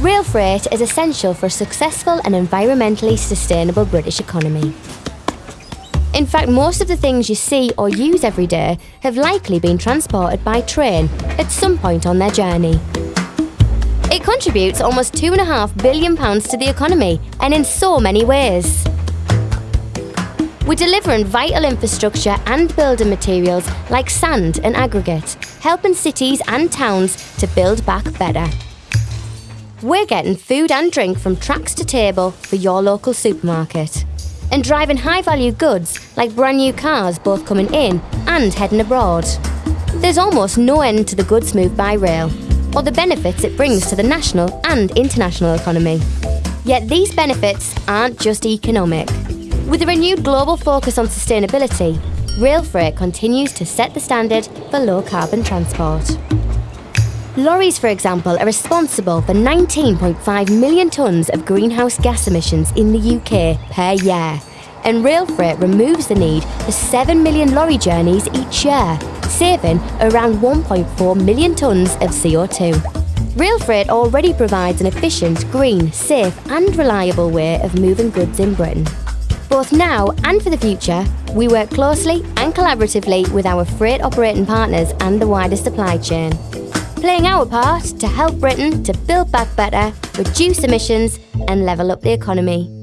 Rail freight is essential for a successful and environmentally sustainable British economy. In fact, most of the things you see or use every day have likely been transported by train at some point on their journey. It contributes almost £2.5 billion to the economy, and in so many ways. We're delivering vital infrastructure and building materials like sand and aggregate, helping cities and towns to build back better. We're getting food and drink from tracks to table for your local supermarket. And driving high value goods like brand new cars both coming in and heading abroad. There's almost no end to the goods moved by rail, or the benefits it brings to the national and international economy. Yet these benefits aren't just economic. With a renewed global focus on sustainability, rail freight continues to set the standard for low carbon transport. Lorries, for example, are responsible for 19.5 million tonnes of greenhouse gas emissions in the UK per year, and rail freight removes the need for 7 million lorry journeys each year, saving around 1.4 million tonnes of CO2. Rail freight already provides an efficient, green, safe and reliable way of moving goods in Britain. Both now and for the future, we work closely and collaboratively with our freight operating partners and the wider supply chain. Playing our part to help Britain to build back better, reduce emissions and level up the economy.